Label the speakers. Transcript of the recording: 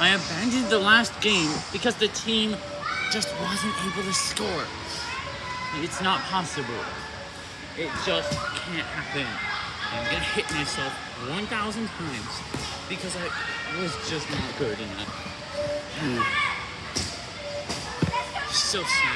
Speaker 1: I abandoned the last game because the team just wasn't able to score. It's not possible. It just can't happen. I'm gonna hit myself 1,000 times because I was just not good enough. So sad.